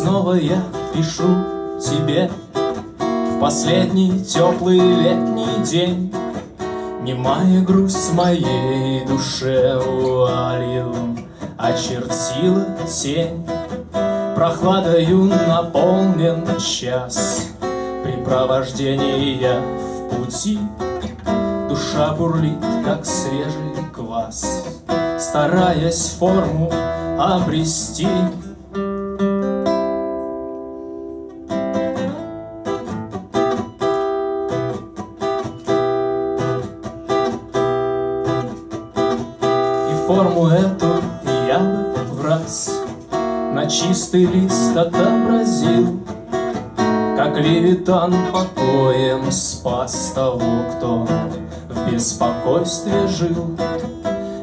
снова я пишу тебе В последний теплый летний день. Немая грусть моей душе вуалью Очертила тень. Прохладою наполнен час Припровождения в пути. Душа бурлит, как свежий квас Стараясь форму обрести форму эту я бы в раз. На чистый лист отобразил Как левитан покоем спас того, кто в беспокойстве жил.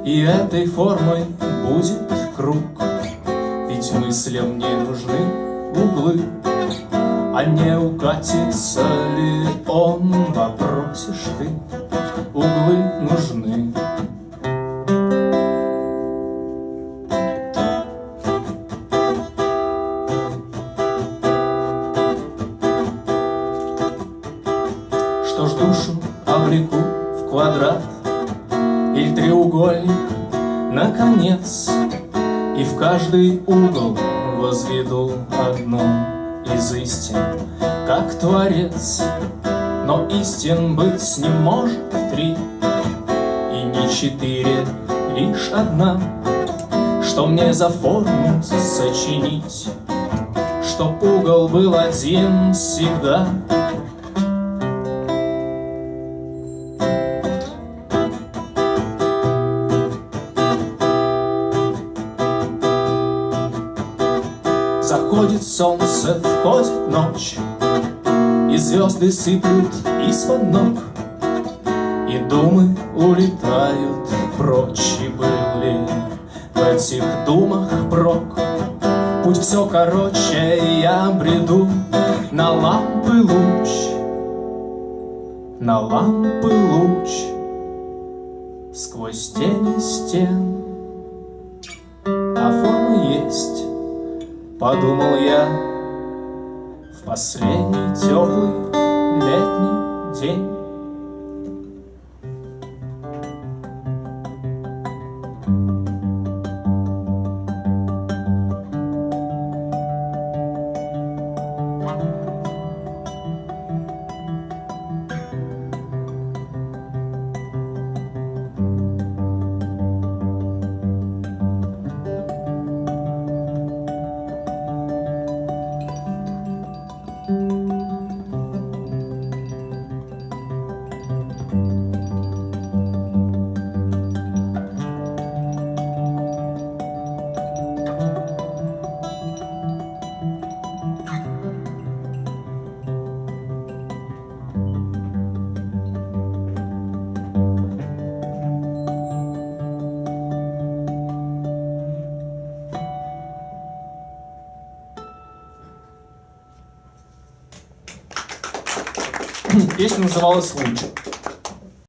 И этой формой будет круг Ведь мыслям не нужны углы. А не укатится ли он, вопросишь ты Углы Что ж душу обреку в квадрат Или треугольник, наконец И в каждый угол возведу одну из истин Как творец, но истин быть не может три И не четыре, лишь одна. Что мне за форму сочинить? Чтоб угол был один всегда Заходит солнце, входит ночь, И звезды сыплют из-под ног, И думы улетают прочь, И были в этих думах прок. Путь все короче, я бреду На лампы луч, на лампы луч Сквозь тени стен, а форма есть Подумал я в последний теплый летний день. Песня называлась «Луч».